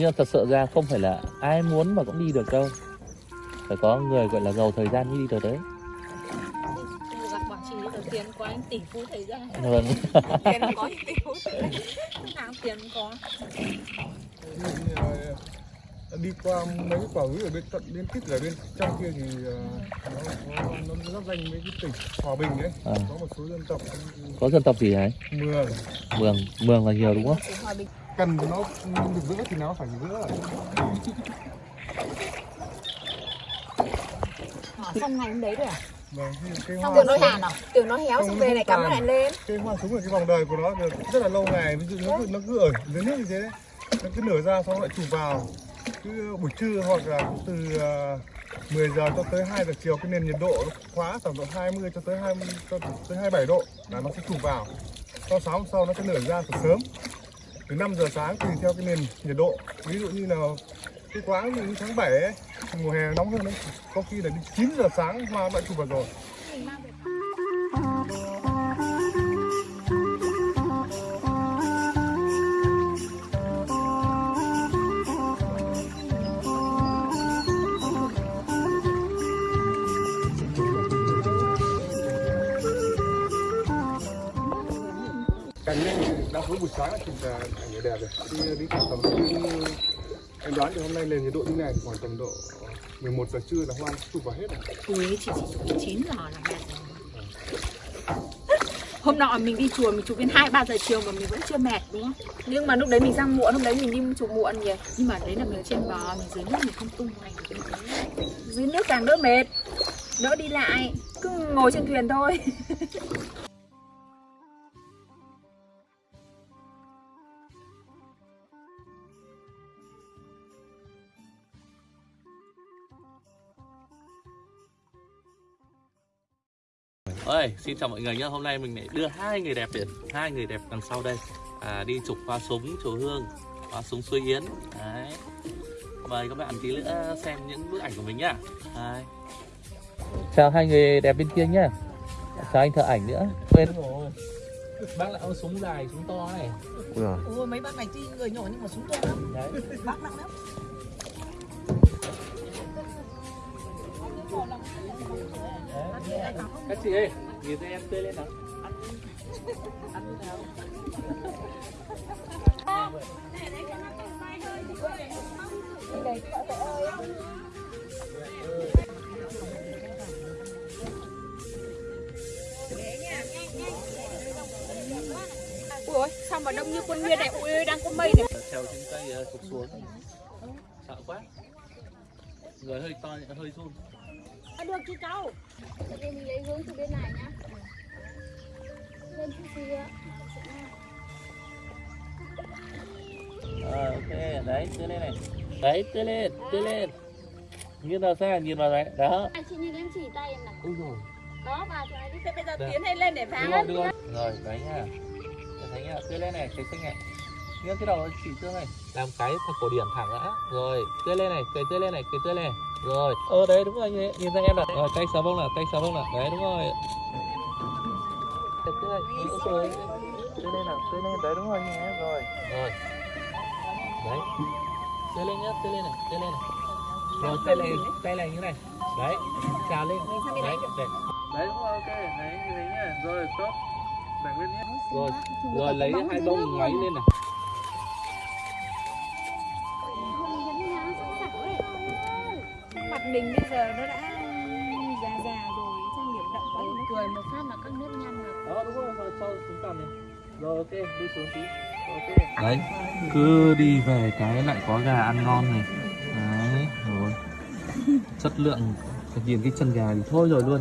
nhưng thật sự ra không phải là ai muốn mà cũng đi được đâu. Phải có người gọi là giàu thời gian mới đi được đấy. Tiền có anh tỷ phú thời gian. Vâng. Tiền có tỷ phú tiền có. Là đi qua mấy cái quả núi ở bên tận bên tít ở bên trong kia thì ờ, nó có nó giáp danh với cái tỉnh Hòa Bình ấy. À. có một số dân tộc. Có dân tộc gì đấy mường. Mường mường là nhiều đúng không? Chị Hòa Bình. Cần nó được vỡ thì nó phải vỡ. Hả, xong ngày hôm đấy rồi à? vâng thì cái Xong tưởng nó hàn à? Tưởng nó héo xong về lại cắm nó lại lên. Cái hoa súng ở cái vòng đời của nó được rất là lâu ngày ví dụ nó cứ, nó cứ ở dưới nước như thế. đấy nó cứ nở ra xong lại chụp vào. Cứ buổi trưa hoặc là từ ờ, 10 giờ cho tới 2 giờ chiều, cái nền nhiệt độ nó khóa tầm độ 20 cho tới 20 cho tới 27 độ, là nó sẽ chụp vào. Sau sáng hôm sau nó sẽ nở ra từ sớm. Từ 5 giờ sáng tùy theo cái nền nhiệt độ. Ví dụ như là cái quãng như tháng 7 ấy, mùa hè nóng hơn đấy. Có khi là đến 9 giờ sáng hoa đã chụp vào rồi. Cành này đã với buổi sáng thì là à, ảnh đẹp rồi đi đi khoảng tầm em đoán thì hôm nay nền nhiệt độ như này thì khoảng tầm độ 11 giờ trưa là hoa chụp vào hết rồi. Ui, chị chỉ chụp 9 giờ là đẹp rồi. Hôm nọ mình đi chùa mình chụp đến 2-3 giờ chiều mà mình vẫn chưa mệt đúng không? Nhưng mà lúc đấy mình sang muộn, hôm đấy mình đi chụp muộn nhỉ? Nhưng mà đấy là mình trên bờ, mình dưới nước mình không tung hoành. Dưới nước càng đỡ mệt Đỡ đi lại, cứ ngồi trên thuyền thôi. ơi xin chào mọi người nhé hôm nay mình lại đưa hai người đẹp biển hai người đẹp đằng sau đây. À, đi chụp hoa súng chùa hương hoa súng suối yến. Đấy. Mời các bạn tí nữa xem những bức ảnh của mình nhá. Đấy. chào hai người đẹp bên kia nhá. Chào anh thợ ảnh nữa. Quên. Rồi. Bác lại có súng dài súng to này. Ôi mấy bác này tuy người nhỏ nhưng mà súng to lắm. Đấy. Bác nặng lắm các chị ơi nhìn thấy em tươi lên nào. Ui ôi, sao mà đông như quân nguyên này? Ui đang có mây này. Trèo trên cây ờ, trục xuống. Sợ quá. Người hơi to hơi run à, Được chị cháu. Để mình lấy hướng từ bên này nhá. Lên chút xíu ạ. Ờ, ok đấy tươi lên này. Đấy tươi lên tươi lên. Nhìn vào xem nhìn vào đấy. Đó. À, chị nhìn em chỉ tay em này. ui rồi Đó, này đi. Thế bây giờ Được. tiến hay lên để phá. Rồi rồi. Đấy nha thấy nhá tươi lên này thấy xinh này nghiêng cái đầu chỉ tương này. Làm cái thật cổ điển thẳng đã. Rồi tươi lên này cười tươi lên này cười tươi lên này. Rồi. Ờ đấy đúng rồi nhìn, nhìn ra em là rồi tay sờ bông nào tay sờ bông nào. Đấy đúng rồi. Tươi đúng rồi tươi lên nào tươi lên đấy đúng rồi nhé rồi. Rồi. Đấy. Tươi lên nhá tươi lên này tươi lên này. Rồi tay này tay này như này. Đấy trào lên. Đấy đấy đấy đúng rồi ok đấy như thế nhá. Rồi tốt rồi rồi lấy hai bông ngoáy lên này Mặt mình bây giờ nó đã già già rồi Trang điểm đậm quá nó Cười một phát là các nếp nhăn rồi. đó đúng rồi rồi cho xuống cầm này. Rồi ok đi xuống tí. Ok. Đấy cứ đi về cái lại có gà ăn ngon này. Đấy rồi. Chất lượng nhìn cái chân gà thì thôi rồi luôn